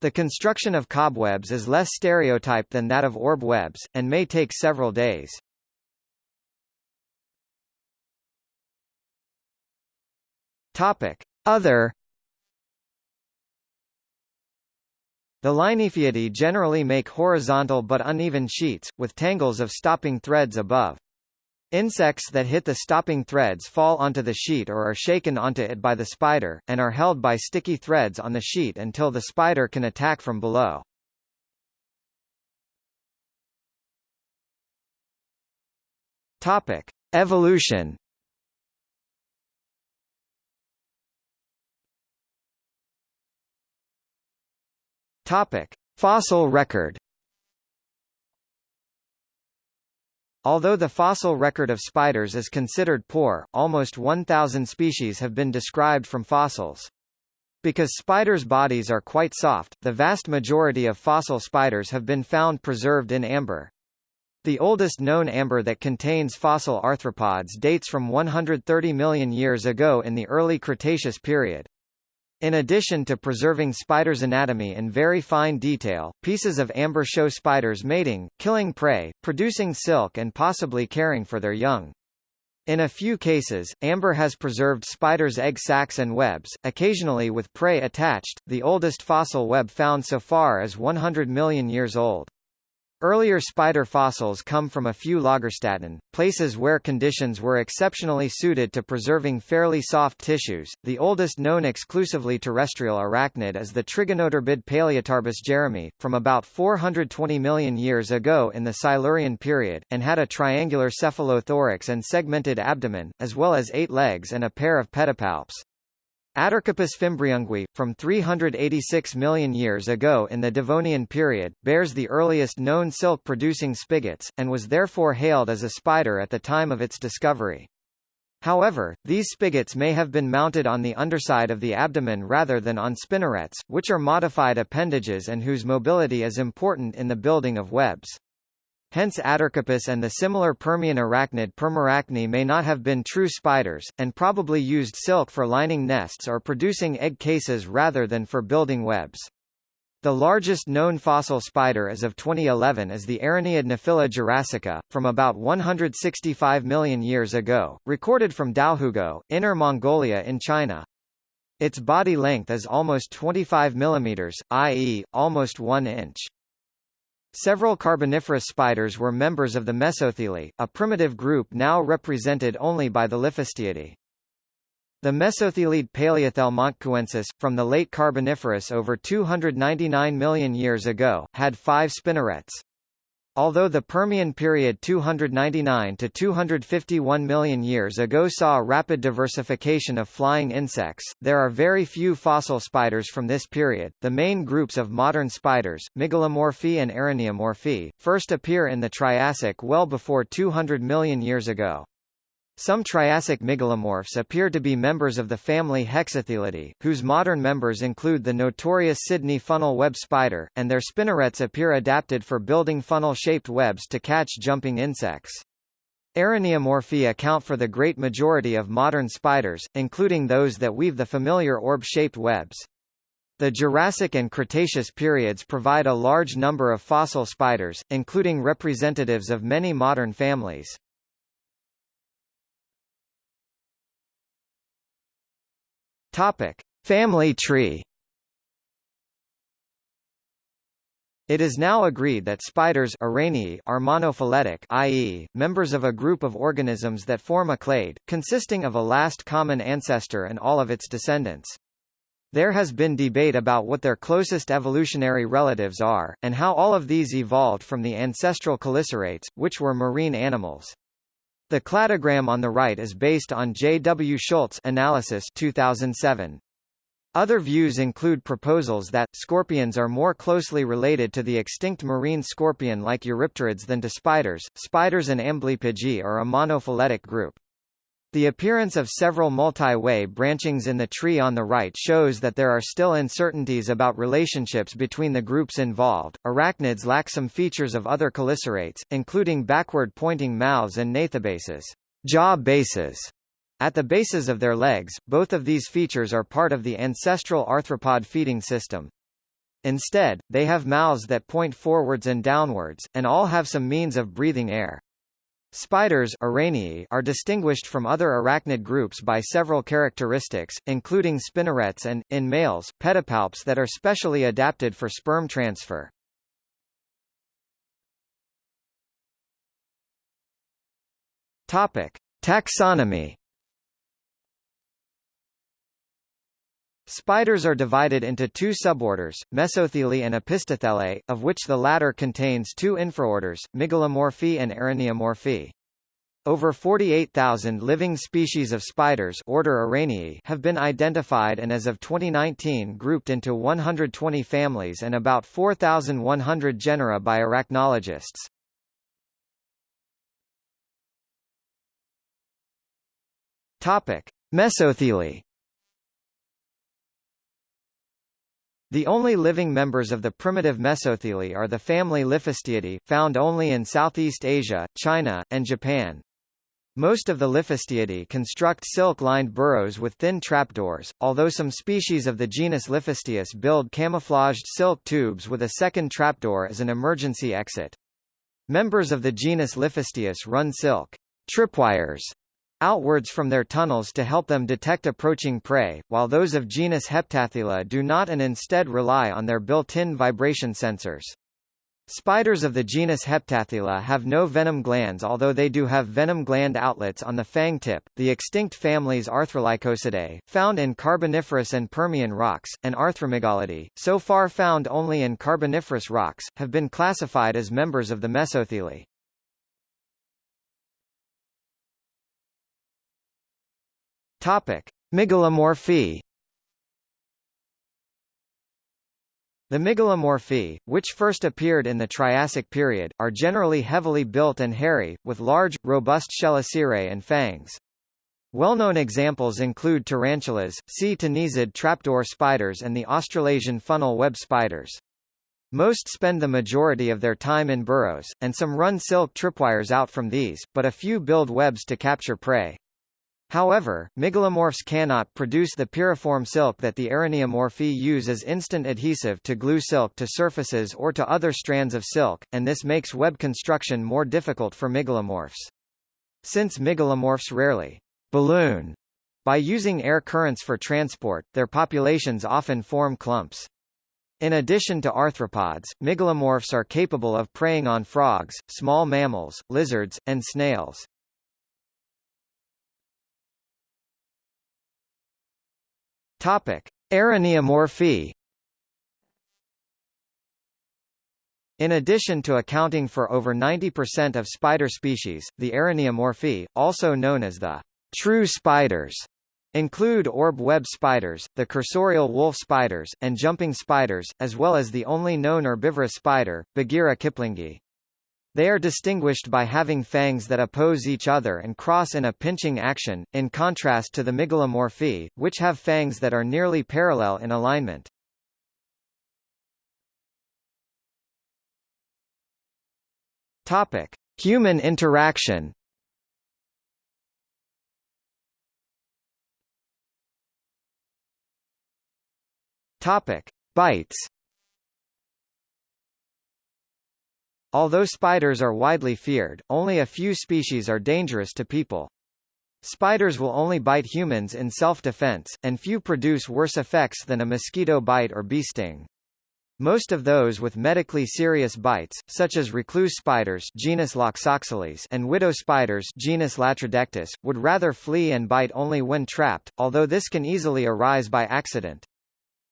The construction of cobwebs is less stereotyped than that of orb webs, and may take several days. Other The Linyphiidae generally make horizontal but uneven sheets, with tangles of stopping threads above. Insects that hit the stopping threads fall onto the sheet or are shaken onto it by the spider, and are held by sticky threads on the sheet until the spider can attack from below. Topic. Evolution Topic: Fossil record. Although the fossil record of spiders is considered poor, almost 1,000 species have been described from fossils. Because spiders' bodies are quite soft, the vast majority of fossil spiders have been found preserved in amber. The oldest known amber that contains fossil arthropods dates from 130 million years ago in the early Cretaceous period. In addition to preserving spiders' anatomy in very fine detail, pieces of amber show spiders mating, killing prey, producing silk and possibly caring for their young. In a few cases, amber has preserved spiders' egg sacs and webs, occasionally with prey attached. The oldest fossil web found so far is 100 million years old. Earlier spider fossils come from a few Lagerstätten, places where conditions were exceptionally suited to preserving fairly soft tissues. The oldest known exclusively terrestrial arachnid is the Trigonotarbid Palaeotarbus jerami, from about 420 million years ago in the Silurian period, and had a triangular cephalothorax and segmented abdomen, as well as eight legs and a pair of pedipalps. Attercopus fimbriunguis, from 386 million years ago in the Devonian period, bears the earliest known silk-producing spigots, and was therefore hailed as a spider at the time of its discovery. However, these spigots may have been mounted on the underside of the abdomen rather than on spinnerets, which are modified appendages and whose mobility is important in the building of webs. Hence Attercopus and the similar Permian arachnid Permarachne may not have been true spiders, and probably used silk for lining nests or producing egg cases rather than for building webs. The largest known fossil spider as of 2011 is the Araneid Nephila jurassica, from about 165 million years ago, recorded from Daohugou, Inner Mongolia in China. Its body length is almost 25 mm, i.e., almost 1 inch. Several Carboniferous spiders were members of the Mesothelae, a primitive group now represented only by the Liphistiidae. The Mesothelid Palaeothele montceauensis, from the late Carboniferous over 299 million years ago, had five spinnerets. Although the Permian period 299 to 251 million years ago saw rapid diversification of flying insects, there are very few fossil spiders from this period. The main groups of modern spiders, Mygalomorphae and Araneomorphae, first appear in the Triassic well before 200 million years ago. Some Triassic mygalomorphs appear to be members of the family Hexathelidae, whose modern members include the notorious Sydney funnel web spider, and their spinnerets appear adapted for building funnel-shaped webs to catch jumping insects. Araneomorphae account for the great majority of modern spiders, including those that weave the familiar orb-shaped webs. The Jurassic and Cretaceous periods provide a large number of fossil spiders, including representatives of many modern families. Topic: Family tree. It is now agreed that spiders are monophyletic i.e., members of a group of organisms that form a clade, consisting of a last common ancestor and all of its descendants. There has been debate about what their closest evolutionary relatives are, and how all of these evolved from the ancestral chelicerates, which were marine animals. The cladogram on the right is based on J. W. Schultz analysis 2007. Other views include proposals that, scorpions are more closely related to the extinct marine scorpion like Eurypterids than to spiders. Spiders and Amblypygi are a monophyletic group. The appearance of several multi-way branchings in the tree on the right shows that there are still uncertainties about relationships between the groups involved. Arachnids lack some features of other chelicerates, including backward-pointing mouths and gnathobases, jaw bases. At the bases of their legs, both of these features are part of the ancestral arthropod feeding system. Instead, they have mouths that point forwards and downwards, and all have some means of breathing air. Spiders are distinguished from other arachnid groups by several characteristics, including spinnerets and, in males, pedipalps that are specially adapted for sperm transfer. Topic. Taxonomy Spiders are divided into two suborders, Mesothelae and Opisthothelae, of which the latter contains two infraorders, Mygalomorphae and Araneomorphae. Over 48,000 living species of spiders order Araneae have been identified and as of 2019 grouped into 120 families and about 4,100 genera by arachnologists. Topic: Mesothelae The only living members of the primitive Mesothelae are the family Liphistiidae, found only in Southeast Asia, China, and Japan. Most of the Liphistiidae construct silk-lined burrows with thin trapdoors, although some species of the genus Liphistius build camouflaged silk tubes with a second trapdoor as an emergency exit. Members of the genus Liphistius run silk tripwires outwards from their tunnels to help them detect approaching prey, while those of genus Heptathela do not and instead rely on their built-in vibration sensors. Spiders of the genus Heptathela have no venom glands although they do have venom gland outlets on the fang tip. The extinct families Arthrolycosidae, found in Carboniferous and Permian rocks, and Arthromygalidae, so far found only in Carboniferous rocks, have been classified as members of the Mesothelae. Topic: Mygalomorphae The mygalomorphae, which first appeared in the Triassic period, are generally heavily built and hairy, with large, robust chelicerae and fangs. Well-known examples include tarantulas, ctenizid trapdoor spiders and the Australasian funnel web spiders. Most spend the majority of their time in burrows, and some run silk tripwires out from these, but a few build webs to capture prey. However, mygalomorphs cannot produce the piriform silk that the araneomorphae use as instant adhesive to glue silk to surfaces or to other strands of silk, and this makes web construction more difficult for mygalomorphs. Since mygalomorphs rarely balloon by using air currents for transport, their populations often form clumps. In addition to arthropods, mygalomorphs are capable of preying on frogs, small mammals, lizards, and snails. Topic: Araneomorphae. In addition to accounting for over 90% of spider species, the Araneomorphae, also known as the true spiders, include orb web spiders, the cursorial wolf spiders, and jumping spiders, as well as the only known herbivorous spider, Bagheera kiplingi. They are distinguished by having fangs that oppose each other and cross in a pinching action, in contrast to the Mygalomorphae, which have fangs that are nearly parallel in alignment. Topic: Human interaction. Topic: Bites. Although spiders are widely feared, only a few species are dangerous to people. Spiders will only bite humans in self-defense, and few produce worse effects than a mosquito bite or bee sting. Most of those with medically serious bites, such as recluse spiders genus Loxosceles and widow spiders genus Latrodectus, would rather flee and bite only when trapped, although this can easily arise by accident.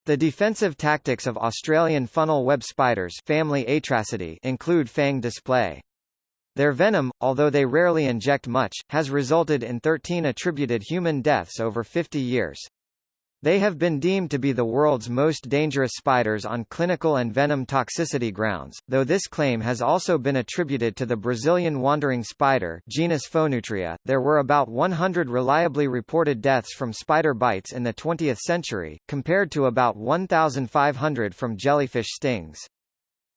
The defensive tactics of Australian funnel web spiders family Atracidae include fang display. Their venom, although they rarely inject much, has resulted in 13 attributed human deaths over 50 years. They have been deemed to be the world's most dangerous spiders on clinical and venom toxicity grounds, though this claim has also been attributed to the Brazilian wandering spider genus Phoneutria. There were about 100 reliably reported deaths from spider bites in the 20th century, compared to about 1,500 from jellyfish stings.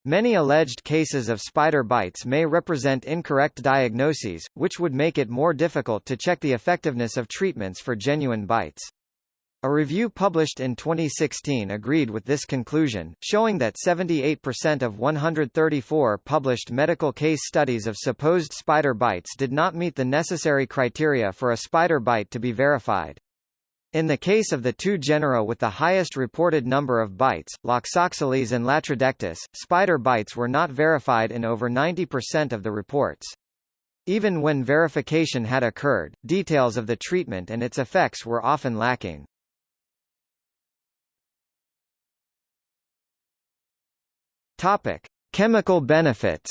Many alleged cases of spider bites may represent incorrect diagnoses, which would make it more difficult to check the effectiveness of treatments for genuine bites. A review published in 2016 agreed with this conclusion, showing that 78% of 134 published medical case studies of supposed spider bites did not meet the necessary criteria for a spider bite to be verified. In the case of the two genera with the highest reported number of bites, Loxosceles and Latrodectus, spider bites were not verified in over 90% of the reports. Even when verification had occurred, details of the treatment and its effects were often lacking. Topic: Chemical benefits.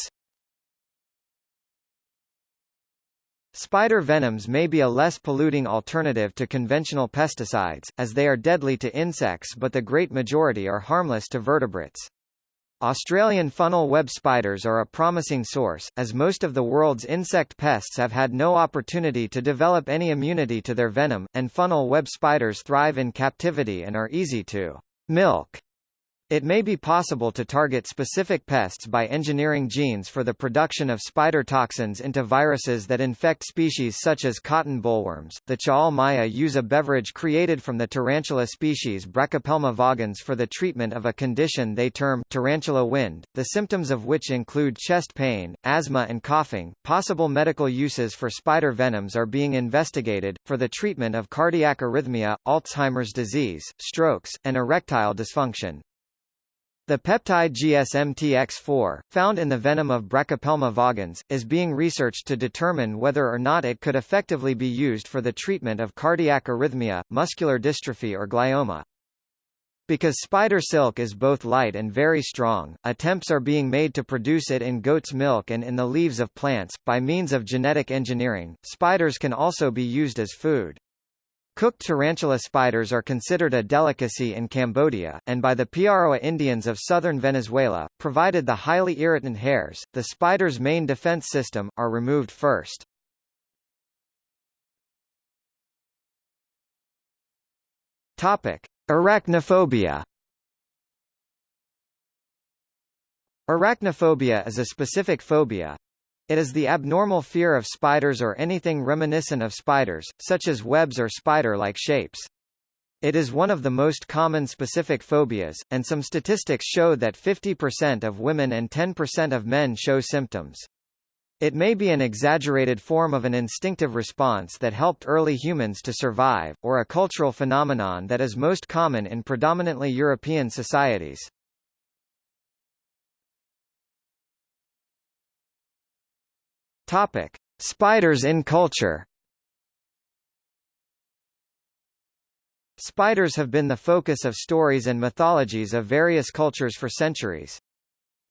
Spider venoms may be a less polluting alternative to conventional pesticides, as they are deadly to insects but the great majority are harmless to vertebrates. Australian funnel web spiders are a promising source, as most of the world's insect pests have had no opportunity to develop any immunity to their venom, and funnel web spiders thrive in captivity and are easy to milk. It may be possible to target specific pests by engineering genes for the production of spider toxins into viruses that infect species such as cotton bollworms. The Ch'ol Maya use a beverage created from the tarantula species Brachypelma vagans for the treatment of a condition they term tarantula wind, the symptoms of which include chest pain, asthma and coughing. Possible medical uses for spider venoms are being investigated, for the treatment of cardiac arrhythmia, Alzheimer's disease, strokes, and erectile dysfunction. The peptide GSMTX4, found in the venom of Brachypelma vagans, is being researched to determine whether or not it could effectively be used for the treatment of cardiac arrhythmia, muscular dystrophy or glioma. Because spider silk is both light and very strong, attempts are being made to produce it in goat's milk and in the leaves of plants. By means of genetic engineering, spiders can also be used as food. Cooked tarantula spiders are considered a delicacy in Cambodia, and by the Piaroa Indians of southern Venezuela, provided the highly irritant hairs, the spider's main defense system, are removed first. Topic. Arachnophobia Arachnophobia is a specific phobia, it is the abnormal fear of spiders or anything reminiscent of spiders, such as webs or spider-like shapes. It is one of the most common specific phobias, and some statistics show that 50% of women and 10% of men show symptoms. It may be an exaggerated form of an instinctive response that helped early humans to survive, or a cultural phenomenon that is most common in predominantly European societies. Topic: Spiders in culture. Spiders have been the focus of stories and mythologies of various cultures for centuries.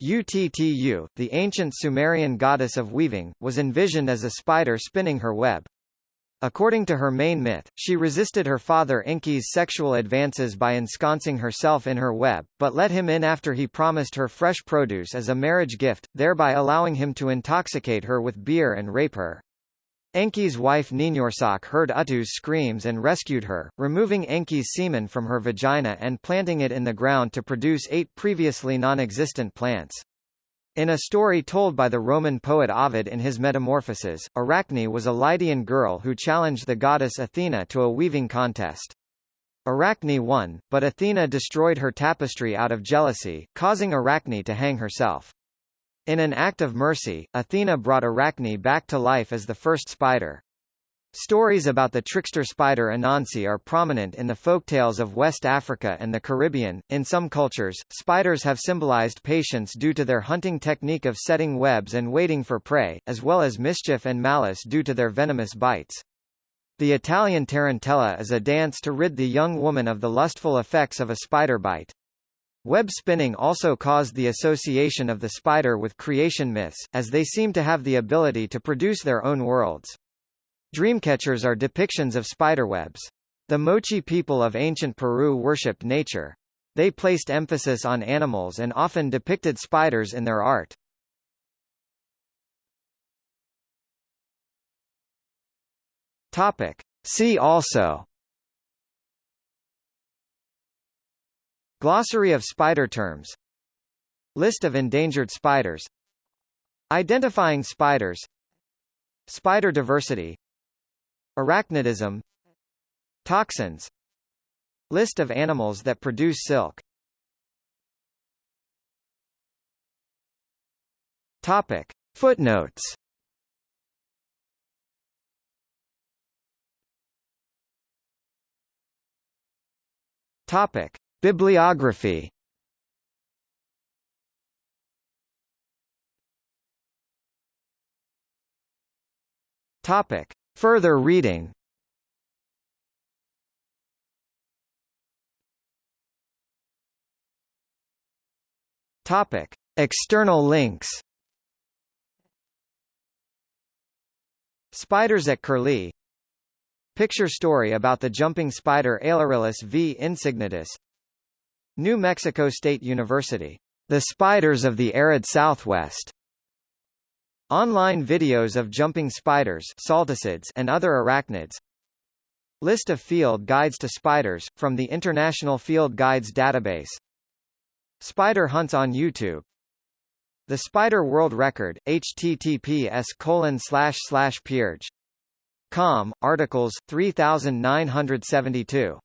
Uttu, the ancient Sumerian goddess of weaving, was envisioned as a spider spinning her web. According to her main myth, she resisted her father Enki's sexual advances by ensconcing herself in her web, but let him in after he promised her fresh produce as a marriage gift, thereby allowing him to intoxicate her with beer and rape her. Enki's wife Ninhursag heard Uttu's screams and rescued her, removing Enki's semen from her vagina and planting it in the ground to produce eight previously non-existent plants. In a story told by the Roman poet Ovid in his Metamorphoses, Arachne was a Lydian girl who challenged the goddess Athena to a weaving contest. Arachne won, but Athena destroyed her tapestry out of jealousy, causing Arachne to hang herself. In an act of mercy, Athena brought Arachne back to life as the first spider. Stories about the trickster spider Anansi are prominent in the folktales of West Africa and the Caribbean. In some cultures, spiders have symbolized patience due to their hunting technique of setting webs and waiting for prey, as well as mischief and malice due to their venomous bites. The Italian tarantella is a dance to rid the young woman of the lustful effects of a spider bite. Web spinning also caused the association of the spider with creation myths, as they seem to have the ability to produce their own worlds. Dreamcatchers are depictions of spiderwebs. The Moche people of ancient Peru worshipped nature. They placed emphasis on animals and often depicted spiders in their art. Topic. See also Glossary of spider terms List of endangered spiders Identifying spiders Spider diversity Arachnidism Toxins List of animals that produce silk Topic. Footnotes Topic. Bibliography Topic. Further reading Topic. External links Spiders at Curlie Picture story about the jumping spider Ailarillus v. insignitus New Mexico State University. The Spiders of the Arid Southwest. Online videos of jumping spiders and other arachnids. List of field guides to spiders, from the International Field Guides database. Spider hunts on YouTube. The Spider World Record, https colon slash slash com, articles, 3972